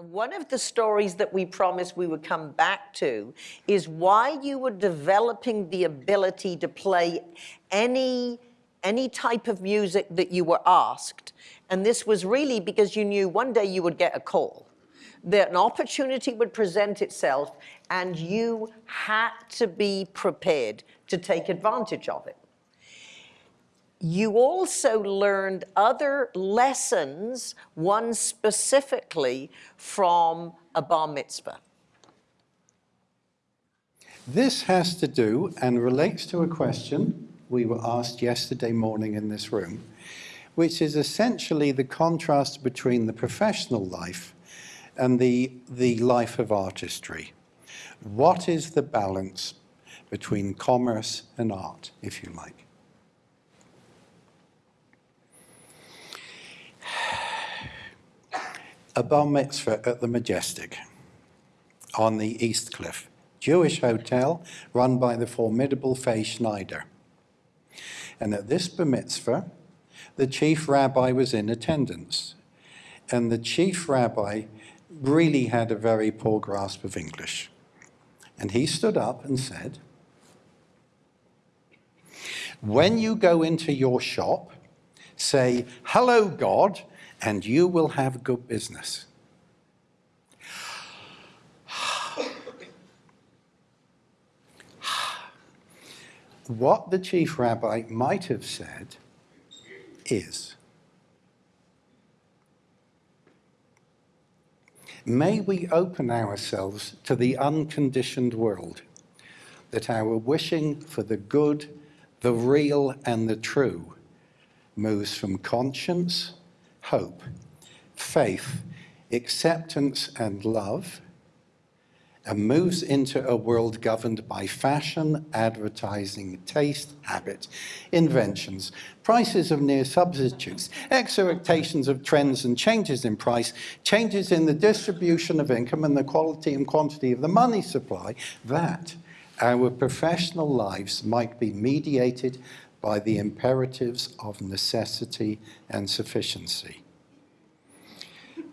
One of the stories that we promised we would come back to is why you were developing the ability to play any, any type of music that you were asked. And this was really because you knew one day you would get a call, that an opportunity would present itself and you had to be prepared to take advantage of it you also learned other lessons, one specifically from a bar mitzvah. This has to do and relates to a question we were asked yesterday morning in this room, which is essentially the contrast between the professional life and the, the life of artistry. What is the balance between commerce and art, if you like? A bar mitzvah at the Majestic on the East Cliff, Jewish hotel run by the formidable Faye Schneider. And at this bar mitzvah, the chief rabbi was in attendance. And the chief rabbi really had a very poor grasp of English. And he stood up and said, when you go into your shop, say, hello, God, and you will have good business. what the chief rabbi might have said is, may we open ourselves to the unconditioned world, that our wishing for the good, the real and the true moves from conscience hope, faith, acceptance and love, and moves into a world governed by fashion, advertising, taste, habit, inventions, prices of near substitutes, expectations of trends and changes in price, changes in the distribution of income and the quality and quantity of the money supply, that our professional lives might be mediated by the imperatives of necessity and sufficiency.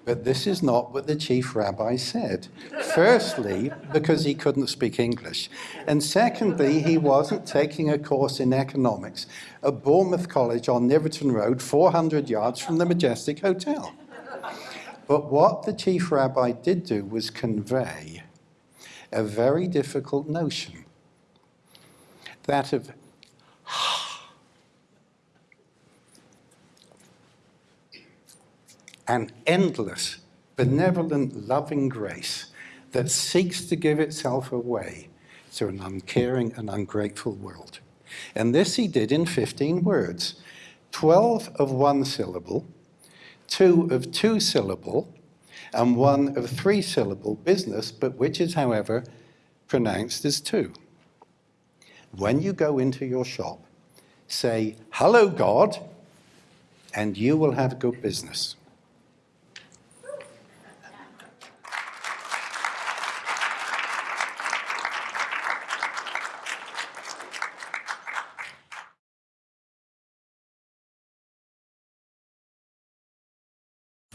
But this is not what the chief rabbi said. Firstly, because he couldn't speak English. And secondly, he wasn't taking a course in economics at Bournemouth College on Knyveton Road, 400 yards from the Majestic Hotel. But what the chief rabbi did do was convey a very difficult notion, that of an endless, benevolent, loving grace that seeks to give itself away to an uncaring and ungrateful world. And this he did in 15 words, 12 of one syllable, two of two syllable, and one of three syllable business, but which is, however, pronounced as two. When you go into your shop, say, hello, God, and you will have good business.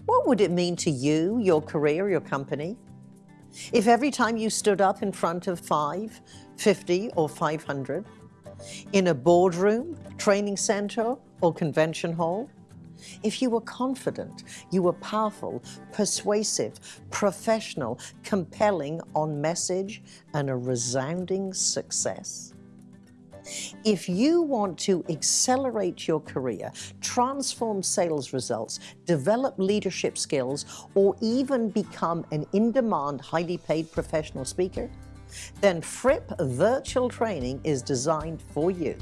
What would it mean to you, your career, your company? If every time you stood up in front of five, 50 or 500, in a boardroom, training center or convention hall, if you were confident, you were powerful, persuasive, professional, compelling on message, and a resounding success, if you want to accelerate your career, transform sales results, develop leadership skills, or even become an in-demand, highly paid professional speaker, then Fripp Virtual Training is designed for you.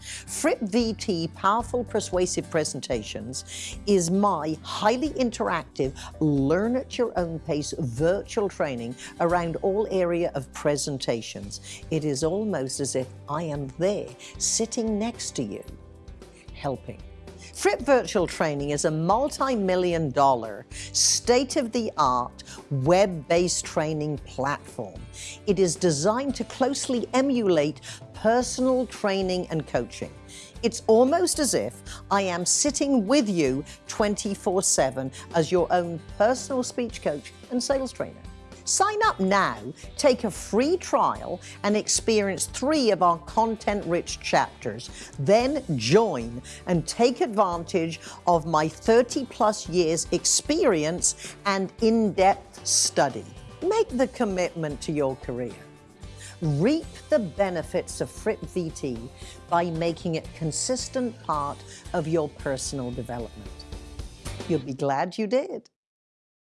Fripp VT Powerful Persuasive Presentations is my highly interactive, learn at your own pace virtual training around all area of presentations. It is almost as if I am there, sitting next to you, helping. Fripp Virtual Training is a multi-million dollar, state-of-the-art, web-based training platform. It is designed to closely emulate personal training and coaching. It's almost as if I am sitting with you 24 7 as your own personal speech coach and sales trainer. Sign up now, take a free trial, and experience three of our content rich chapters. Then join and take advantage of my 30 plus years experience and in depth study. Make the commitment to your career. Reap the benefits of Fripp VT by making it consistent part of your personal development. You'll be glad you did.